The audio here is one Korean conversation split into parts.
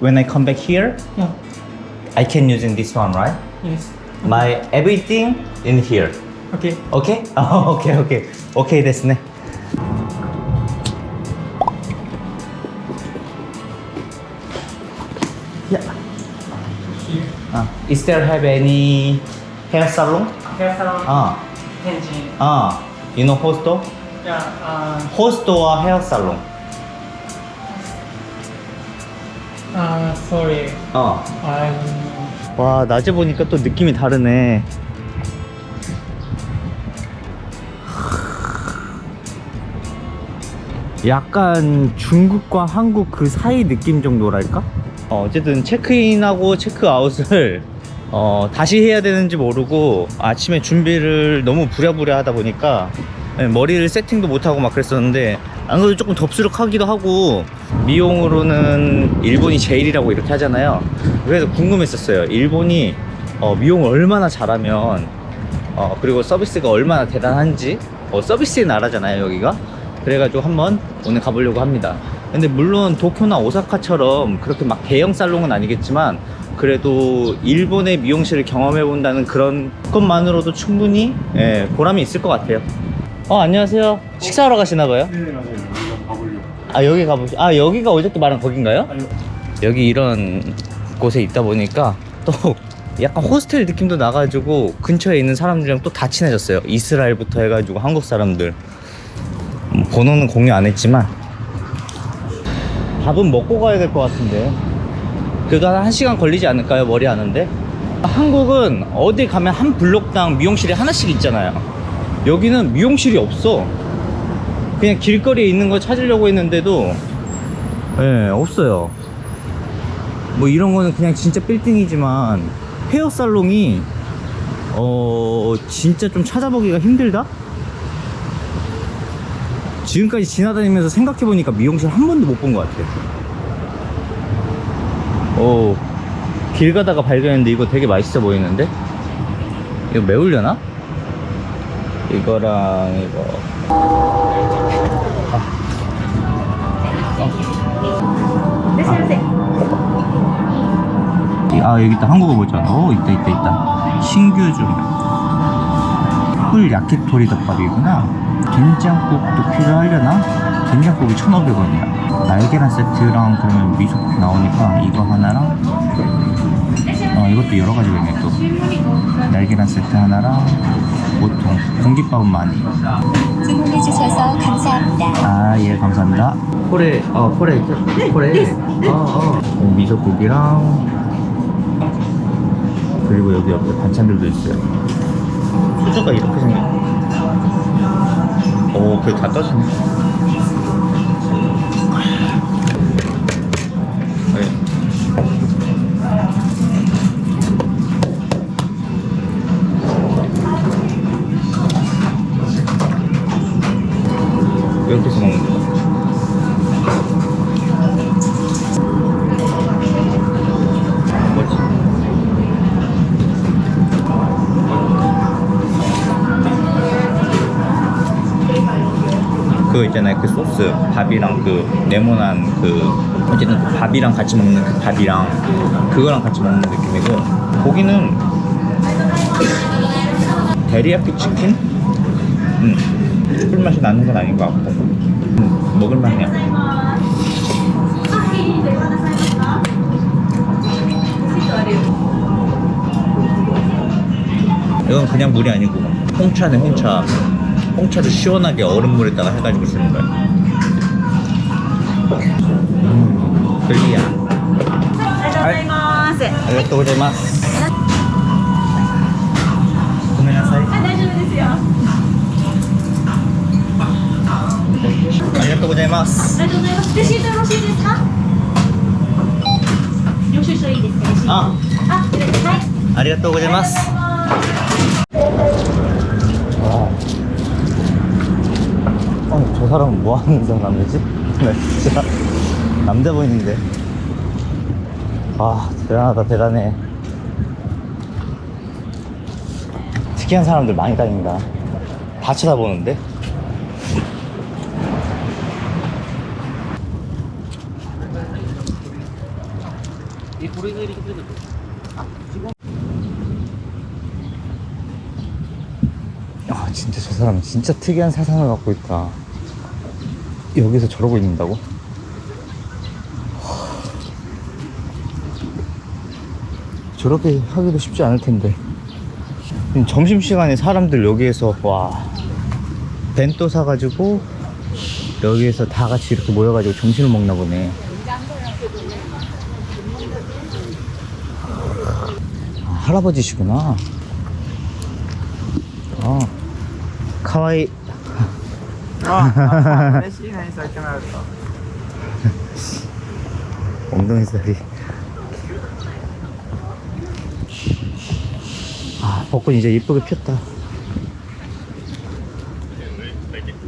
when I come back here, Yeah. I can using this one, right? Yes. My everything in here. Okay. Okay? Oh, okay, okay. Okay ですね. Yeah. Uh, is there have any hair salon? Hair salon. Ah, Tenjin. ah, you know hosto? Yeah. Uh, host or hair salon? Uh, sorry. 어. I don't know. 와 낮에 보니까 또 느낌이 다르네 약간 중국과 한국 그 사이 느낌 정도랄까? 어, 어쨌든 체크인하고 체크아웃을 어, 다시 해야 되는지 모르고 아침에 준비를 너무 부랴부랴 하다 보니까 네, 머리를 세팅도 못하고 막 그랬었는데 안 그래도 조금 덥수룩하기도 하고 미용으로는 일본이 제일이라고 이렇게 하잖아요. 그래서 궁금했었어요. 일본이 어, 미용을 얼마나 잘하면 어, 그리고 서비스가 얼마나 대단한지. 어, 서비스의 나라잖아요 여기가. 그래가지고 한번 오늘 가보려고 합니다. 근데 물론 도쿄나 오사카처럼 그렇게 막 대형 살롱은 아니겠지만 그래도 일본의 미용실을 경험해 본다는 그런 것만으로도 충분히 예, 보람이 있을 것 같아요 어 안녕하세요. 식사하러 가시나봐요? 네, 맞아요. 여기가 가보려고. 아 여기 가보시 아 여기가 어저께 말한 거긴가요? 아니요. 여기 이런 곳에 있다 보니까 또 약간 호스텔 느낌도 나가지고 근처에 있는 사람들이랑 또 다 친해졌어요. 이스라엘부터 해가지고 한국 사람들. 음, 번호는 공유 안 했지만. 밥은 먹고 가야 될 것 같은데. 그래도 한 1시간 걸리지 않을까요? 머리 하는데? 한국은 어디 가면 한 블록당 미용실이 하나씩 있잖아요 여기는 미용실이 없어. 그냥 길거리에 있는 거 찾으려고 했는데도 예 없어요. 뭐 이런 거는 그냥 진짜 빌딩이지만 헤어 살롱이 어 진짜 좀 찾아보기가 힘들다? 지금까지 지나다니면서 생각해보니까 미용실 한 번도 못 본 것 같아요 오길 가다가 발견했는데 이거 되게 맛있어 보이는데? 이거 매울려나? 이거랑 이거. 아. 여기 있다. 한국어 보잖아. 오 있다 있다 있다. 신규 중풀 야키토리 덮밥이구나. 된장국도 필요하려나? 된장국이 1,500원이야. 날계란 세트랑 그러면 미소 나오니까 이거 하나랑 어 이것도 여러 가지가 있네 또 날계란 세트 하나랑 보통 공깃밥은 많이. 주문해 주셔서 감사합니다. 아 예 감사합니다. 포레 어 포레 포레. 어어. 미소국이랑 그리고 여기 옆에 반찬들도 있어요. 수저가 이렇게 생겼네. 오 그게 다 떠지네 네. 있잖아요. 그 소스 밥이랑 그 네모난 그 어쨌든 그 밥이랑 같이 먹는 그 밥이랑 그거랑 같이 먹는 느낌이고 고기는 데리야끼 치킨? 음 꿀맛이 나는 건 아닌 것 같고. 음, 먹을만 해요. 이건 그냥 물이 아니고 홍차네 홍차 홍차를 시원하게 얼음물에다가 해가지고 쓰는 거야 음, 클리야 ありがとうございます。 아리가또 고자이마스 고메나사이 あ、大丈夫ですよ。 아리가또 고자이마스 ありがとうございます。レシートよろしいですか。領収書いいですか。レシート。あ、あ、これですはい。 아리가또 고자이마스 어, 저 사람은 뭐 하는 사람이지? 나 진짜 남자 보이는데. 아, 대단하다, 대단해. 특이한 사람들 많이 다닌다. 다 쳐다보는데? 아 진짜 저 사람 진짜 특이한 사상을 갖고 있다 여기서 저러고 있는다고? 하. 저렇게 하기도 쉽지 않을 텐데 점심시간에 사람들 여기에서 와 벤또 사가지고 여기에서 다 같이 이렇게 모여가지고 점심을 먹나 보네 아, 할아버지시구나 아 카와이 あ、 짧게 나왔다 엉덩이살이 아 벚꽃 이제 이쁘게 폈다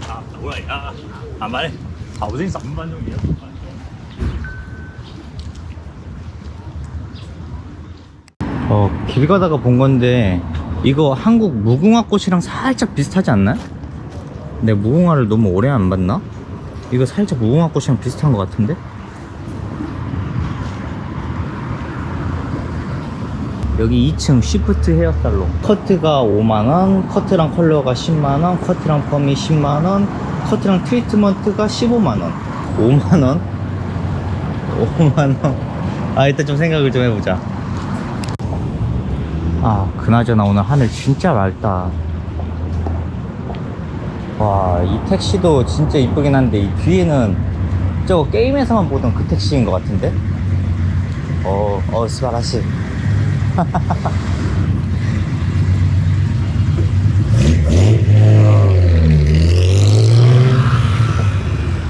아 어, 말해 아 어제 3반 정이야 어길 가다가 본 건데 이거 한국 무궁화 꽃이랑 살짝 비슷하지 않나? 내 무궁화를 너무 오래 안 봤나? 이거 살짝 무궁화 꽃이랑 비슷한 것 같은데? 여기 2층 Shift hair salon. 커트가 5만원 커트랑 컬러가 10만원 커트랑 펌이 10만원 커트랑 트리트먼트가 15만원. 5만원? 5만원? 아 일단 좀 생각을 좀 해보자. 아 그나저나 오늘 하늘 진짜 맑다 와 이 택시도 진짜 이쁘긴 한데 이 뒤에는 저거 게임에서만 보던 그 택시인 것 같은데? 어, 어 스바라시.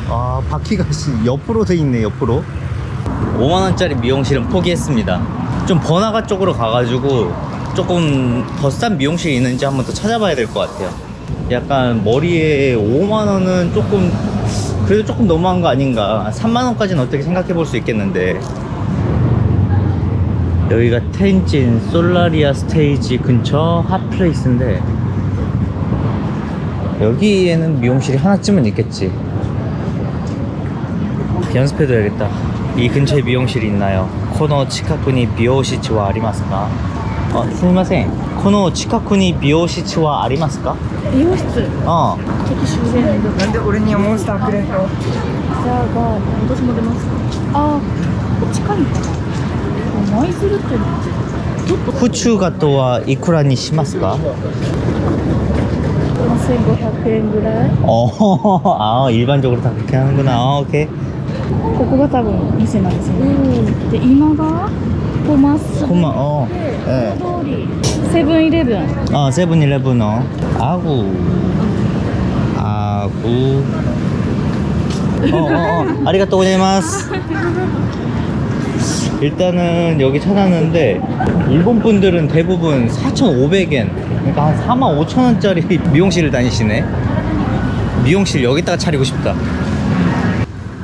아 바퀴가 씨 옆으로 돼 있네 옆으로. 5만원짜리 미용실은 포기했습니다. 좀 번화가 쪽으로 가가지고 조금 더 싼 미용실이 있는지 한번 더 찾아봐야 될 것 같아요 약간 머리에 5만원은 조금 그래도 조금 너무한 거 아닌가. 3만원까지는 어떻게 생각해 볼 수 있겠는데. 여기가 텐진 솔라리아 스테이지 근처 hot place인데 여기에는 미용실이 하나쯤은 있겠지. 연습해둬야겠다. 이 근처에 미용실이 있나요? 코노 치카쿠니 미오시치와 아리마스까? 어, 스미마셍 코노 치카쿠니 미오시치와 아리마스까? 美容室 어 ちょっと終電でなんで俺にはモンスターくれんのじゃあ私も出ますあー近いのかな舞鶴ってちょっと 후추가또와 이쿠라니 시마스까? 1500円ぐらい 어, 아 일반적으로 다 그렇게 하는구나 아, 오케이 ここが多分店なんですよねで今がこうまっすぐ 고마 어 예. 通り 세븐일레븐. 어 세븐일레븐 어. 아구. 아구. 어어어. 어, 어. 아리가또 고자이마스. 일단은 여기 찾았는데 일본 분들은 대부분 4,500엔. 그러니까 한 4만 5천원짜리 미용실을 다니시네. 미용실 여기다가 차리고 싶다.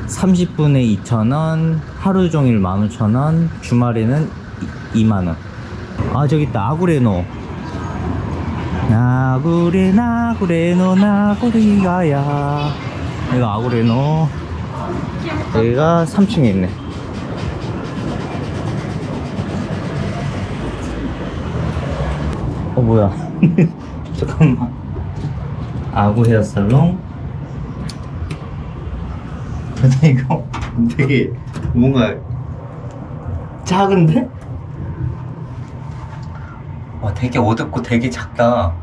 30분에 2,000원 하루 종일 15,000원 주말에는 2만원. 아 저기 있다. 아구레노. 나구레 나구레노 나구리가야. 여기가 아구레노. 여기가 3층에 있네. 어 뭐야? 잠깐만. 아구 헤어살롱. 근데 이거 되게 뭔가 작은데? 와 되게 어둡고 되게 작다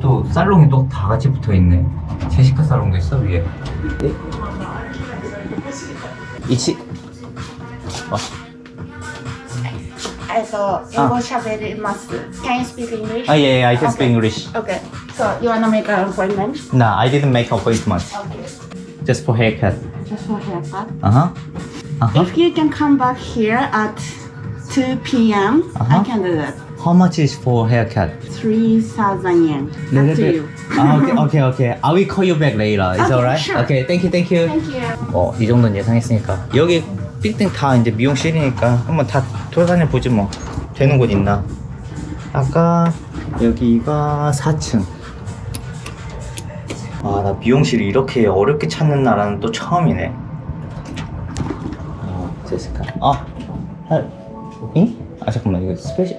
또 살롱이 또 다 같이 붙어있네 제시카 살롱도 있어 위에 이치 와 Also, English ah. available must. Can you speak English? Oh, yeah, yeah I can okay. speak English. Okay. So, you want to make an appointment? No, I didn't make an appointment. Okay. Just for haircut. Just for haircut? Uh-huh. Uh -huh. If you can come back here at 2 p.m., uh -huh. I can do that. How much is for haircut? 3,000 yen. Little Up to bit. you. Ah, okay, okay, okay. I will call you back later. Is Okay, alright? sure. Okay, thank you, thank you. Thank you. 어, 이 정도는 예상했으니까. 여기 빌딩 다 이제 미용실이니까 한번 다 돌아다녀 보지 뭐. 되는 곳 있나? 아까 여기가 4층. 아, 나 미용실이 이렇게 어렵게 찾는 나라는 또 처음이네. 어, 제시카. 아, 하, 잉? 아 잠깐만 이거 스페셜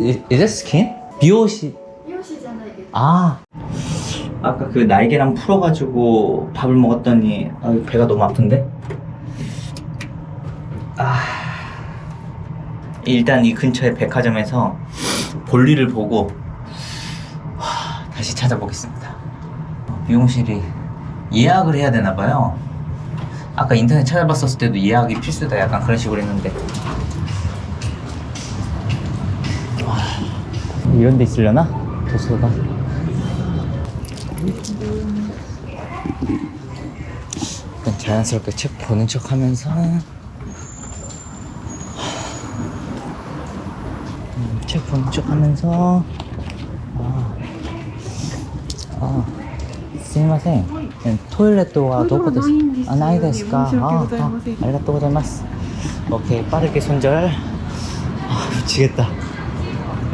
is it skin? 비오시. 아. 아까 그 날개랑 풀어가지고 밥을 먹었더니 아, 배가 너무 아픈데? 아. 일단 이 근처의 백화점에서 볼일을 보고 하, 다시 찾아보겠습니다. 미용실이 예약을 해야 되나 봐요. 아까 인터넷 찾아봤었을 때도 예약이 필수다 약간 그런 식으로 했는데 이런 데 있으려나? 도서가 일단 자연스럽게 책 보는 척 하면서 음, 책 보는 척 하면서 아, 아, すみませんトイレットはどこですあないですかああありがとうございます 오케이 빠르게 손절 아 미치겠다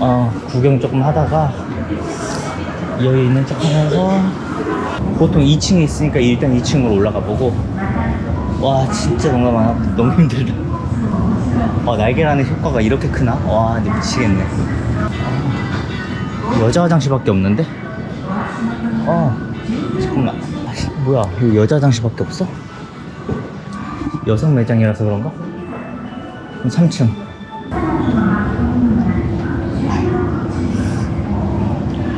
어, 구경 조금 하다가 여기 있는 척 하면서 보통 2층에 있으니까 일단 2층으로 올라가 보고 와 진짜 뭔가 많아 너무 힘들다 어, 날개라는 효과가 이렇게 크나? 와, 미치겠네. 아, 여자 화장실밖에 없는데? 어, 잠깐만. 뭐야, 여기 여자 화장실밖에 없어? 여성 매장이라서 그런가? 3층.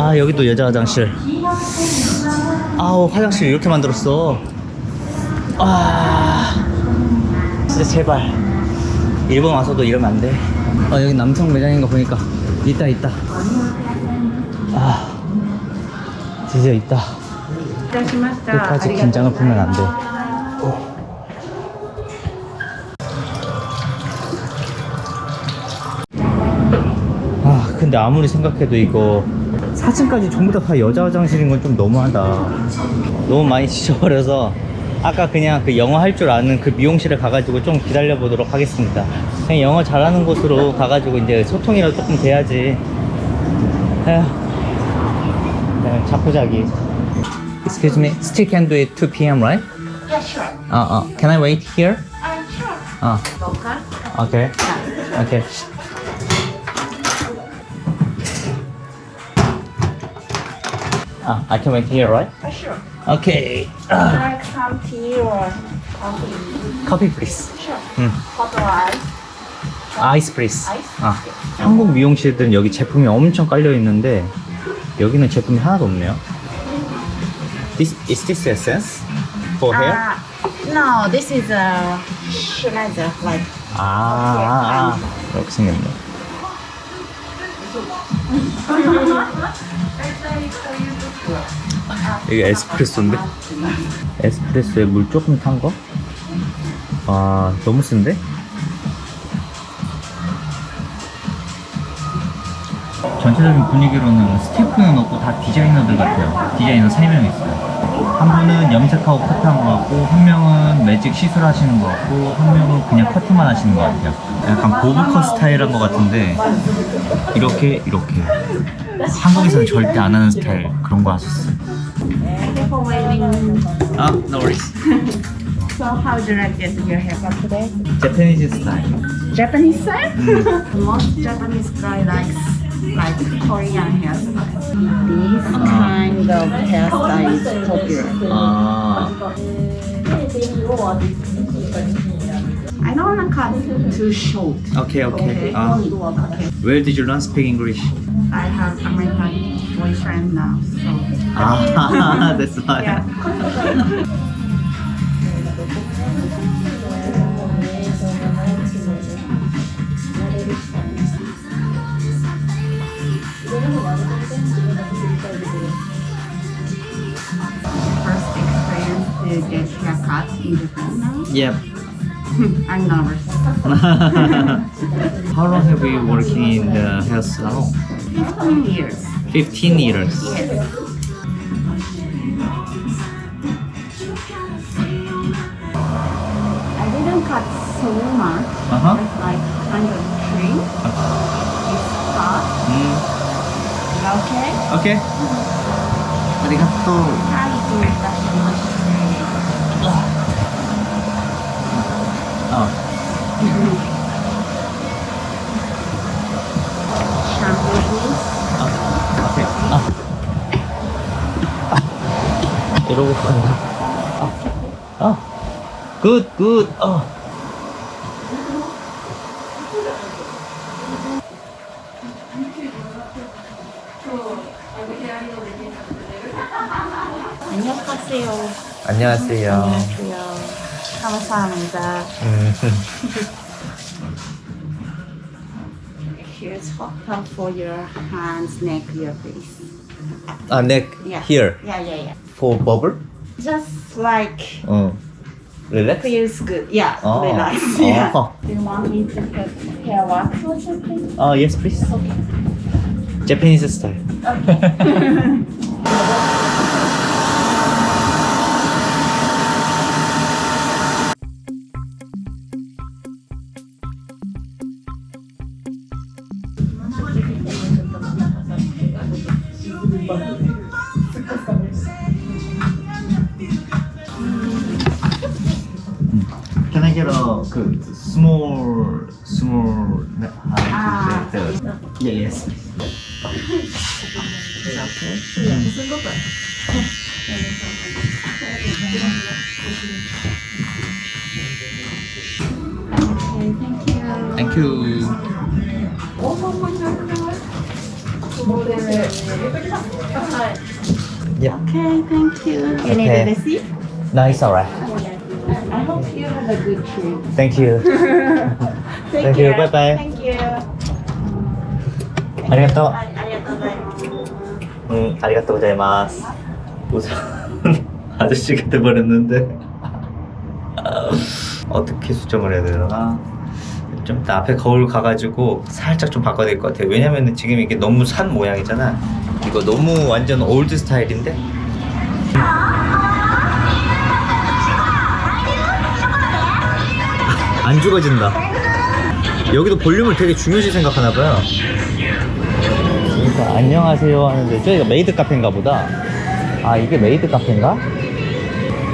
아 여기도 여자 화장실. 아우 화장실 이렇게 만들었어. 아 진짜 제발. 일본 와서도 이러면 안돼. 아 어, 여기 남성 매장인 거 보니까 있다 있다. 아 드디어 있다. 네, 끝까지 긴장을 풀면 안돼. 어. 아 근데 아무리 생각해도 이거 4층까지 전부 다, 다 여자 화장실인 건 좀 너무하다. 너무 많이 지쳐버려서 아까 그냥 그 영어 할 줄 아는 그 미용실에 가가지고 좀 기다려 보도록 하겠습니다. 그냥 영어 잘하는 곳으로 가가지고 이제 소통이라도 조금 돼야지. 에휴. 그냥 자포자기. Excuse me, still can do it 2 p.m. right? Yeah, sure. Uh, uh, can I wait here? Uh, sure. Uh, okay, okay. Ah, I can wait here, right? Uh, sure. Okay. Uh, Like some tea or coffee. coffee, please. Sure. 음, Hot or ice. ice, please. Ice? 아, 한국 미용실들은 여기 제품이 엄청 깔려 있는데 여기는 제품이 하나도 없네요. This is this essence for hair? Uh, no, this is a Schneider, like 아, 아, 아. 이렇게 생겼네. 이게 에스프레소인데? 에스프레소에 물 조금 탄 거? 아, 너무 쓴데? 전체적인 분위기로는 스태프는 없고 다 디자이너들 같아요. 디자이너 3명 있어요. 한 분은 염색하고 커트한 것 같고, 한 명은 매직 시술하시는 것 같고, 한 명은 그냥 커트만 하시는 것 같아요. 약간 보브컷 스타일한 것 같은데, 이렇게, 이렇게. 한국에서는 절대 안 하는 스타일 그런 거 하셨어요. 아, no worries. So how do you like this your haircut today? Japanese style. Japanese style? Most Japanese guy likes like Korean hairstyle. This kind of hairstyle is popular. 아. I don't want to cut too short. Okay, okay. Uh, where did you learn speak English? I have American boyfriend now, so Ah, that's why. yeah. to get haircut in Japan now. Yep. I'm nervous. How long have you working in the hair salon? 15 years. 15 years. Yes. I didn't cut so much. Uh-huh. Just like kind of trim. This part. Mm. Okay. Okay. ありがとう。はい、どういたしまして。 굿, 굿. 아. 안녕하세요. 안녕하세요. 안녕하세요. 감사합니다. 음. Here's hot tub for your hands, neck, your face. 아, neck Yeah. here Yeah, yeah, yeah. for bubble. Just like 어. relax. feels good. Yeah, Oh. relax. Ah. Yeah. Oh. Do you want me to put hair wax or something? Oh, yes, please. Okay. Japanese style. Can I get a 그 small small Ah. Yeah, yes. Okay, thank you. Thank you. Yeah. Okay, thank you. You need Okay. a receipt? No, it's alright. I hope you have a good trip. Thank you. Take Thank you. care. Bye-bye. Thank you. ありがとう。あありがとうございます。음, 아리가또 고자이마스. 우선 아저씨가 돼버렸는데 어떻게 수정을 해야 되나? 좀 이따 앞에 거울 가가지고 살짝 좀 바꿔야 될 것 같아요. 왜냐면은 지금 이게 너무 산 모양이잖아. 이거 너무 완전 올드 스타일인데? 안 죽어진다 여기도 볼륨을 되게 중요시 생각하나봐요 그러니까 안녕하세요 하는데 저희가 메이드 카페인가 보다 아 이게 메이드 카페인가?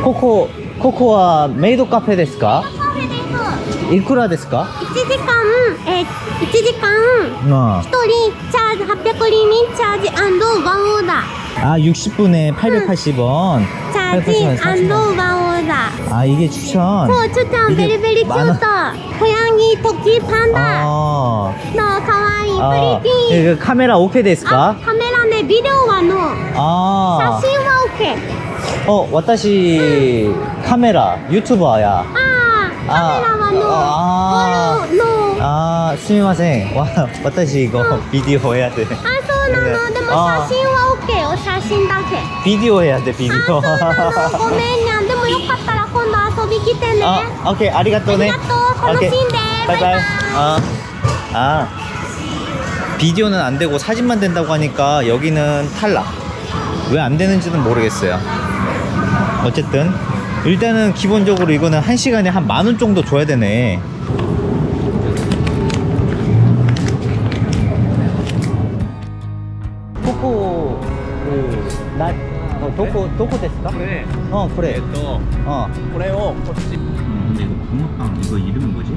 ここ ここは メイドカフェ ですか? いくらですか?1時間、えー、1時間 어. 1人チャージ800リミチャージワンオーダー 아 60분에 880원. チャージワンオーダー 아 이게 추천. そうちょちゃん 이게 ベリベリキュート 많아. 小ヤギトキパンダ 아. のかわいい 아, プリティ 그 카메라 오케이 ですあか?カメラでビデオはの 아. 写真は OK 어, 私 카메라 유튜버야. ああカメ ラはのあーのの 아, すみません. 와, 私 이거 비디오 해야 돼. あそうなのでもあー写真は OK お写真だけ 비디오 해야 돼, あ 비디오. そうなのごめんにゃんでもよかったら今度遊び来てね 아, 오케이, 아리가또네. ありがとう楽しんで 오케이. バイバイ 아, 아, 비디오는 안 되고 사진만 된다고 하니까 여기는 탈락. 왜 안 되는지는 모르겠어요. 어쨌든 일단은 기본적으로 이거는 한시간에 한 만 원 정도 줘야 되네 도코 그, 나 어, 도코 도코 됐을까? 그래 어 그래 네, 또 어. 그래요 고치 근데 음, 이거 붕어빵 이거 이름이 뭐지?